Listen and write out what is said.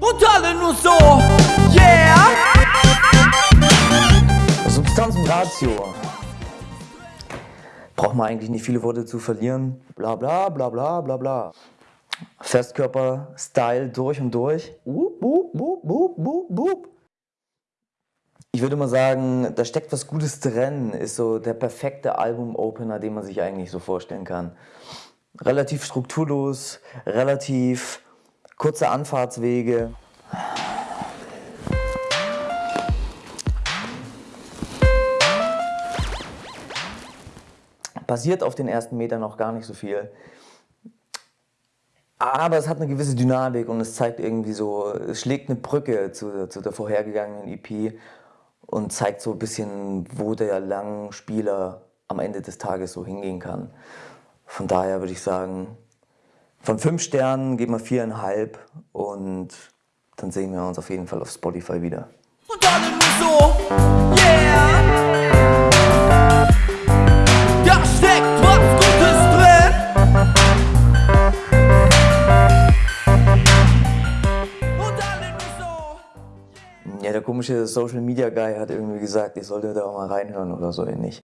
Und alle nur so, yeah! Substanz und Ratio. Braucht man eigentlich nicht viele Worte zu verlieren. Bla bla bla bla bla bla. Festkörper, Style durch und durch. Wup, wup, wup, wup, wup, wup. Ich würde mal sagen, da steckt was Gutes drin. Ist so der perfekte Album-Opener, den man sich eigentlich so vorstellen kann. Relativ strukturlos, relativ kurze Anfahrtswege. Passiert auf den ersten Metern noch gar nicht so viel. Aber es hat eine gewisse Dynamik und es zeigt irgendwie so, es schlägt eine Brücke zu, zu der vorhergegangenen EP und zeigt so ein bisschen, wo der Langspieler am Ende des Tages so hingehen kann. Von daher würde ich sagen, von fünf Sternen geben wir viereinhalb und dann sehen wir uns auf jeden Fall auf Spotify wieder. Und nur so, yeah! Da steckt was Gutes drin! Und nur so. Ja, der komische Social Media Guy hat irgendwie gesagt, ich sollte da auch mal reinhören oder so ähnlich.